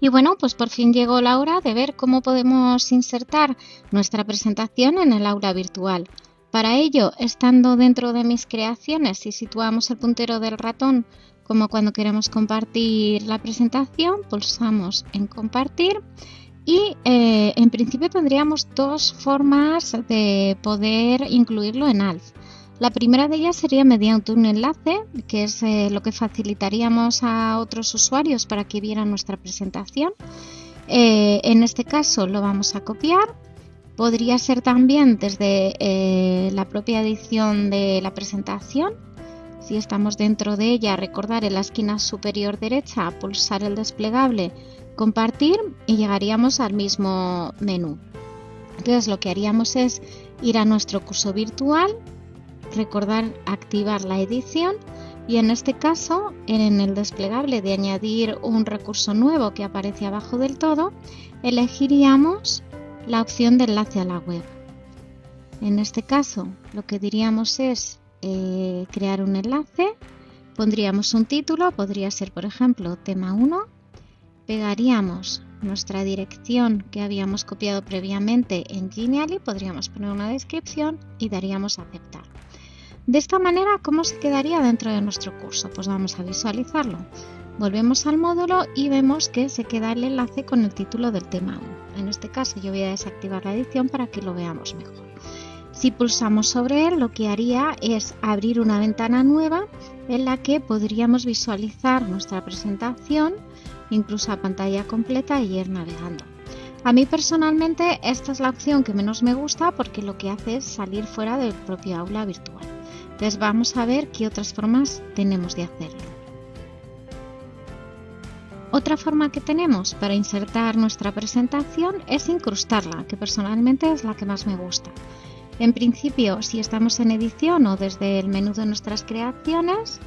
Y bueno, pues por fin llegó la hora de ver cómo podemos insertar nuestra presentación en el aula virtual. Para ello, estando dentro de mis creaciones, si situamos el puntero del ratón como cuando queremos compartir la presentación, pulsamos en compartir y eh, en principio tendríamos dos formas de poder incluirlo en ALF. La primera de ellas sería mediante un enlace, que es eh, lo que facilitaríamos a otros usuarios para que vieran nuestra presentación. Eh, en este caso lo vamos a copiar. Podría ser también desde eh, la propia edición de la presentación. Si estamos dentro de ella, recordar en la esquina superior derecha, pulsar el desplegable, compartir y llegaríamos al mismo menú. Entonces lo que haríamos es ir a nuestro curso virtual, recordar activar la edición y en este caso en el desplegable de añadir un recurso nuevo que aparece abajo del todo elegiríamos la opción de enlace a la web. En este caso lo que diríamos es eh, crear un enlace, pondríamos un título, podría ser por ejemplo tema 1, pegaríamos nuestra dirección que habíamos copiado previamente en Genially, podríamos poner una descripción y daríamos aceptar. De esta manera, ¿cómo se quedaría dentro de nuestro curso? Pues vamos a visualizarlo. Volvemos al módulo y vemos que se queda el enlace con el título del tema 1. En este caso yo voy a desactivar la edición para que lo veamos mejor. Si pulsamos sobre él, lo que haría es abrir una ventana nueva en la que podríamos visualizar nuestra presentación, incluso a pantalla completa y ir navegando. A mí personalmente esta es la opción que menos me gusta porque lo que hace es salir fuera del propio aula virtual. Entonces vamos a ver qué otras formas tenemos de hacerlo. Otra forma que tenemos para insertar nuestra presentación es incrustarla, que personalmente es la que más me gusta. En principio, si estamos en edición o desde el menú de nuestras creaciones,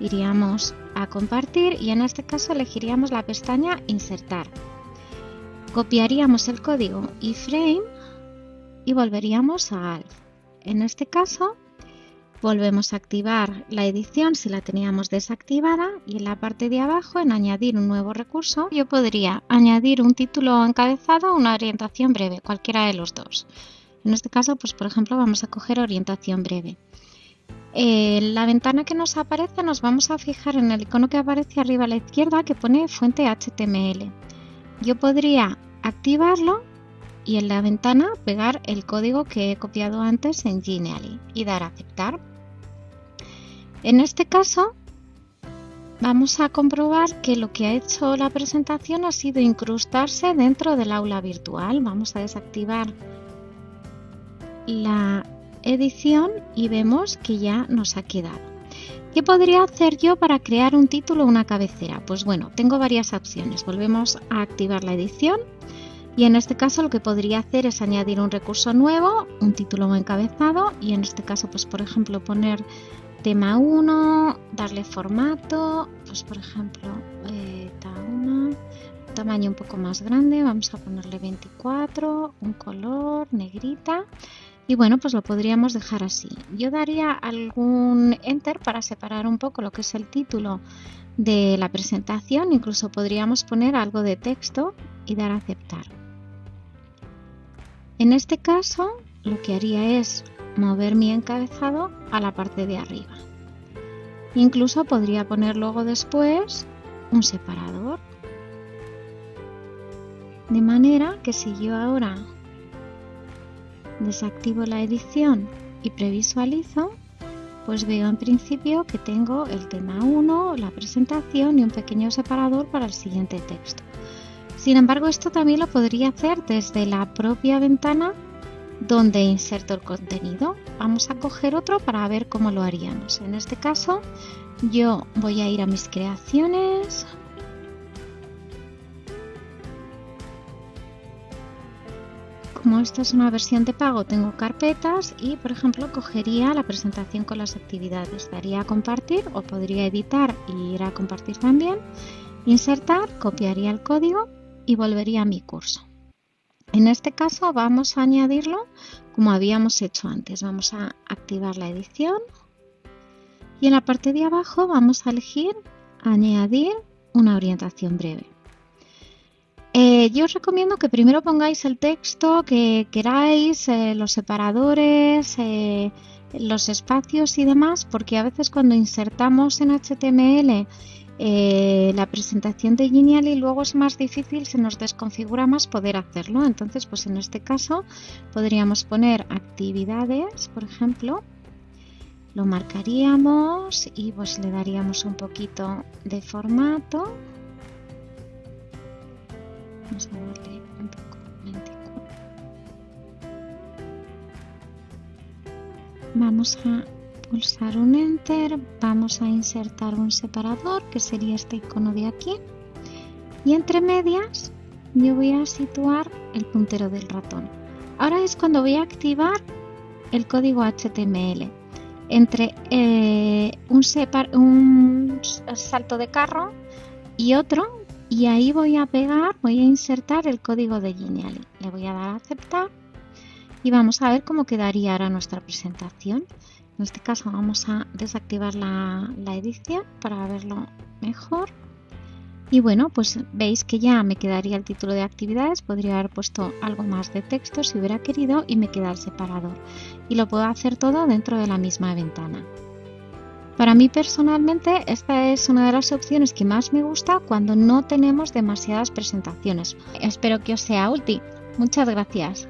iríamos a compartir y en este caso elegiríamos la pestaña insertar. Copiaríamos el código iframe y volveríamos a ALF. En este caso Volvemos a activar la edición si la teníamos desactivada y en la parte de abajo en añadir un nuevo recurso yo podría añadir un título encabezado o una orientación breve, cualquiera de los dos. En este caso, pues por ejemplo vamos a coger orientación breve. En la ventana que nos aparece nos vamos a fijar en el icono que aparece arriba a la izquierda que pone fuente HTML. Yo podría activarlo y en la ventana pegar el código que he copiado antes en Genially y dar a aceptar. En este caso vamos a comprobar que lo que ha hecho la presentación ha sido incrustarse dentro del aula virtual. Vamos a desactivar la edición y vemos que ya nos ha quedado. ¿Qué podría hacer yo para crear un título o una cabecera? Pues bueno, tengo varias opciones. Volvemos a activar la edición y en este caso lo que podría hacer es añadir un recurso nuevo, un título encabezado y en este caso pues por ejemplo poner tema 1, darle formato, pues por ejemplo eh, tamaño un poco más grande, vamos a ponerle 24, un color, negrita y bueno pues lo podríamos dejar así. Yo daría algún enter para separar un poco lo que es el título de la presentación, incluso podríamos poner algo de texto y dar a aceptar. En este caso, lo que haría es mover mi encabezado a la parte de arriba. Incluso podría poner luego después un separador. De manera que si yo ahora desactivo la edición y previsualizo, pues veo en principio que tengo el tema 1, la presentación y un pequeño separador para el siguiente texto. Sin embargo, esto también lo podría hacer desde la propia ventana donde inserto el contenido. Vamos a coger otro para ver cómo lo haríamos. En este caso, yo voy a ir a mis creaciones. Como esta es una versión de pago, tengo carpetas y, por ejemplo, cogería la presentación con las actividades. Daría a compartir o podría editar y ir a compartir también. Insertar, copiaría el código y volvería a mi curso. En este caso vamos a añadirlo como habíamos hecho antes. Vamos a activar la edición y en la parte de abajo vamos a elegir añadir una orientación breve. Eh, yo os recomiendo que primero pongáis el texto que queráis, eh, los separadores, eh, los espacios y demás, porque a veces cuando insertamos en HTML la presentación de Genial y luego es más difícil, se nos desconfigura más poder hacerlo. Entonces, pues en este caso podríamos poner actividades, por ejemplo, lo marcaríamos y pues le daríamos un poquito de formato vamos a darle un poco vamos a pulsar un enter vamos a insertar un separador que sería este icono de aquí. Y entre medias yo voy a situar el puntero del ratón. Ahora es cuando voy a activar el código HTML entre eh, un, salto de carro y otro y ahí voy a pegar, voy a insertar el código de Genially. Le voy a dar a aceptar y vamos a ver cómo quedaría ahora nuestra presentación. En este caso vamos a desactivar la edición para verlo mejor. Y bueno, pues veis que ya me quedaría el título de actividades, podría haber puesto algo más de texto si hubiera querido y me queda el separador. Y lo puedo hacer todo dentro de la misma ventana. Para mí personalmente esta es una de las opciones que más me gusta cuando no tenemos demasiadas presentaciones. Espero que os sea útil. Muchas gracias.